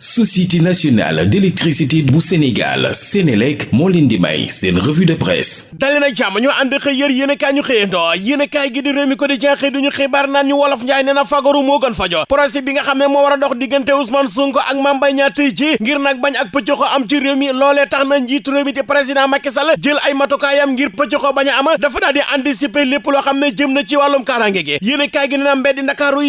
société nationale d'électricité bu Sénégal Sénélec di seen revue de presse. Dali na jàmm ñu ànd xëy yër yéen kaay ñu xëyandoo. Yéen kaay gi di réew mi ko di jenxëy duñu xibaar naan ñu wolof njaay nee na fagaru moo gën fajo. Procès bi nga di président Macky Sall jël ay matukaayam ngir pëccoxo bañ a am. Dafa daal di anticiper lépp loo xam ne jëm na ci wàllum kaaraange gi. Yéen kaay gi nee na mbeddi Ndakaaru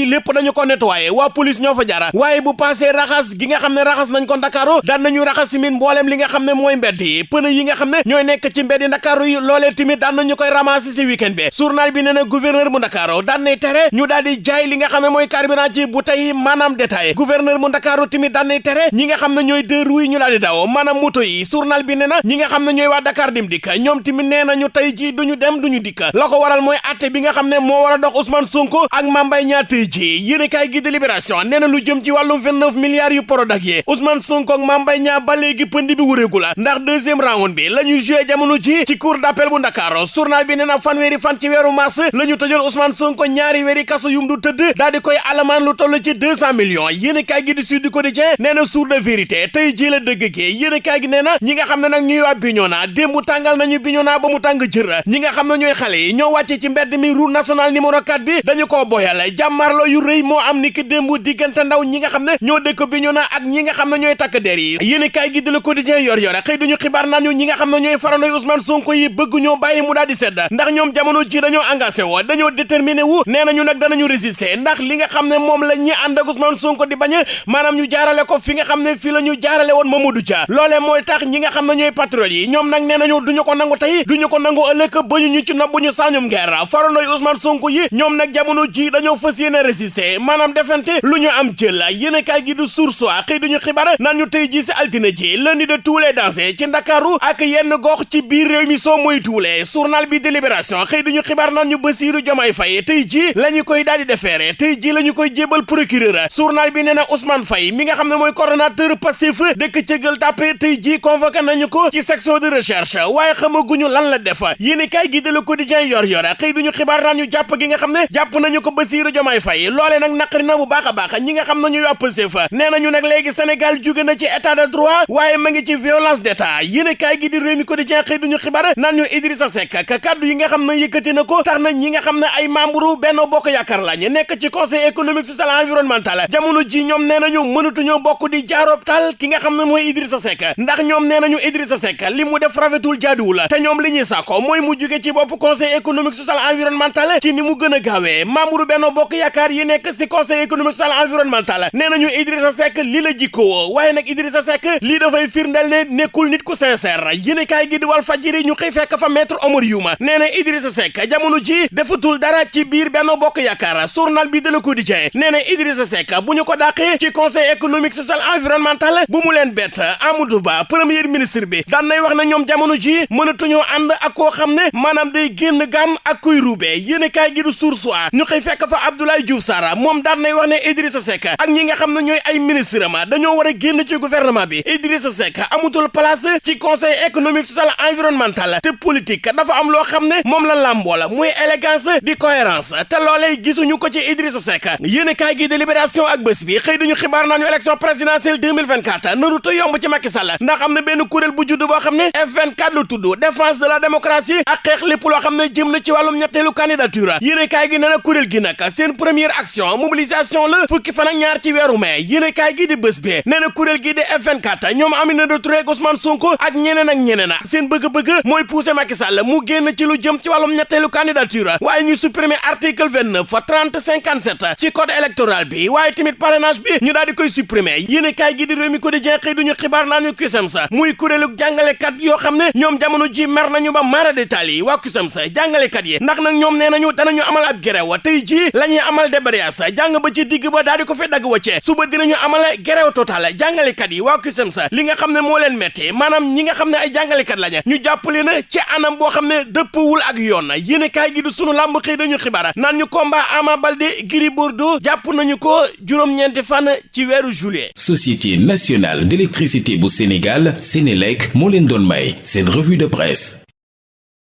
xam ne raxas nañ ko daan nañu raxas tamit mbooleem li nga xam ne mooy mbedd yi. Pneu yi nga xam ne ñooy nekk ci Ndakaaru yi loolee tamit daan nañu koy ramasser ci week-end bi. Journal bi nee na gouverneur bu Ndakaaru daan nay tere ñu daal di jaay li nga xam ne mooy carburant ci bouteille yi maanaam détail. Gouverneur bu Ndakaaru tamit daan nay tere ñi nga xam ne ñooy deux roues ñu daal di daw maanaam moto yi. Journal bi nee na ñi nga xam ne ñooy waa Dakar dim dikk ñoom tamit nee nañu tey ji duñu dem duñu dikk. La ko waral mooy atte bi nga xam ne moo war a dox Ousmane Sonko ak Mame Mbaye Niang tey ji yéen kaay gi de Libération nee na lu jëm ci wàllum 29 milliards yu Prodac yi Ousmane Sonko ak Mame Mbaye Niang ba léegi pënd bi wuréegu la. Ndax deuxième round bi la joué jamono ji ci cour d'appel bu Dakar journal bi nee na fan ci weeru mars la ñu tëjoon Ousmane Sonko ñaari weeri kaso yum du tëdd daal di koy alamaan lu toll ci deux cent millions. Yéen kaay gi di Sud Quotidien nee sour de vérité tey ji la dëgg gi. Yéen kaay gi nee ñi nga xam ne nag ñuy waa Bignona démb tàngal nañu Bignona ba mu tàng jër. Ñi nga xam ne ñooy xale yi ñoo wàcce ci mbedd mi route nationale numéro 4 bi dañu koo boyal. Jàmmarloo yu rëy moo am ni ki ndaw ñi nga xam ñoo dëkk ak ñi nga xam ne ñooy takk der yi. Yéen kaay gi di Le Quotidien yor yor xëy duñu xibaar naan ñu ñi nga xam ne ñooy farandoy Ousmane Sonko yi bëgg ñoo bàyyi mu daal di sedd. Ndax ñoom jamono ji dañoo engagé woo dañoo déterminé wu nee nañu nag résister. Ndax li nga xam ne moom la ñi ànd ak Ousmane Sonko di bañ maanaam ñu jaarale ko fi nga xam ne fi la ñu jaarale woon Mamadou Dia. Loolee mooy tax ñi nga xam ne ñooy patriotes yi ñoom nag nee nañu duñu ko nangu tey duñu ko nangu ëllëg ba ñu ñu ci nob bu ñu sañum ngeer farandoy Ousmane Sonko yi ñoom nag jamono ji dañoo fas yéene résister. Maanaam defante lu ñu am jël. Yéen kaay gi du source xëy duñu xibaar naan ñu tey ji si altine ji lundi de tous les dansé ci Ndakaaru ak yenn gox ci biir réew mi soo moy tuule journal bi délibération xëy duñu xibaar naan ñu Bassirou Diomaye Faye tey ji la ñu koy daal di defeere tey ji la ñu koy jébal procureur journal bi nee na Ousmane Fay mi nga xam ne mooy coordonnateur Pastef dëkk ca Gueule Tapée tey ji convoqué nañu ko ci section de recherche waaye xamaguñu lan la def yéen kaay gi de Le Quotidien yor yor xëy duñu xibaar naan ñu jàpp nga xam ne jàpp nañu ko Bassirou Diomaye Faye loole nag naqari na a baax ñi nga xam ne nañu nag léegi Sénégal jóge na ci état de droit waaye ma ngi ci violence d'état. Yéen kaay gi di Rewmi Quotidien xëy duñu xibaar naan ñu Idrissa Seck ka kaddu yi nga xam ne yëkkati na ko tax na ñi nga xam ne ay membre Benno Bokk Yaakaar lañ nekk ci conseil économique social environnemental. Jamono ji ñoom nee nañu mënatuñoo bokk di jaaroob tal ki nga xam ne mooy Idrissa Seck. Ndax ñoom nee nañu Idrissa Seck li mu def rafetul jaaduwul te ñoom li ñuy sàkko mooy mu jóge ci bopp conseil économique social environnemental ci ni mu gën a gaawee. Membre Benno Bokk Yaakaar yi nekk ci conseil économique social environnemental nee nañu Idrissa Seck li la jikkoo waaye nag Idrissa Seck lii dafay firndeel ne nekkul nit ku sincère yéen kaay gi di Walf Fadjri ñu xëy fekk fa maître Omar Youma nee na Idrissa Seck jamono dara ci biir Bokk Yaakaar journal bi de Le Quotidien nee na Idrissa Seck bu ñu ko dàqee ci conseil économique social environnemental bu mu leen bett Amadou Ba premier ministre bi daan nay wax na ñoom jamono ji mënatuñoo ànd ak koo xam ne maanaam day génn gàmm ak kuy ruube yéen kaay gi A ñu xëy fekk fa Abdoulaye Diouf Sarr moom ne Idrissa Seck ak ñi ma dañoo war a ci gouvernement bi. Idrissa Seck place conseil économique social environnemental. Te politique dafa am loo ne la élégance cohérence. Ko ci Idrissa Seck. Gi de Libération ak bi présidentielle 2024 naru te yomb ci Macky Sall. Ndax am na benn kuréel bu judd boo xam ne F24 lu tudd défense de la démocratie ak candidature. Gi na gi première action mobilisation fukki fan ak ñaar ci mai bés bi nee na gi di F24 ñoom Aminata Touré Ousmane Sonko ak ñeneen ak ñeneen seen bëgg-bëgg mooy pousser Macky Sall mu génn ci lu jëm ci wàllum ñetteelu candidature waaye ñu supprimer article 29 30 57 ci code électoral bi waaye tamit parrainage bi ñu daal di koy supprimer yéen kaay gi di Rewmi Quotidien xëy duñu xibaar naa ñu CUSEMS muy kuréelu jàngalekat yoo xam ne ñoom jamono ji mer nañu ba mara détail yi waa CUSEMS jàngalekat yi ndax nag ñoom nee nañu danañu amal ab grève tey ji la ñuy amal débrayage jàng ba ci digg ba di ko fi dagg wacce suba dinañu amal grève total jàngalekat yi waa CUSEMS li nga xam ne moo leen metti maanaam ñi nga xam ne ay jàngalekat lañu ñu jàppale na ci anam boo xam ne dëppwul ak yoon yéen kaay gi du sunu làmb xëy dañu xibaar naan ñu combat Ama Baldé Gris Bordeaux jàpp nañu ko juróom-ñeenti fan ci weeru juillet. Société nationale d'électricité bu Sénégal Sénélec moo leen doon may seen revue de presse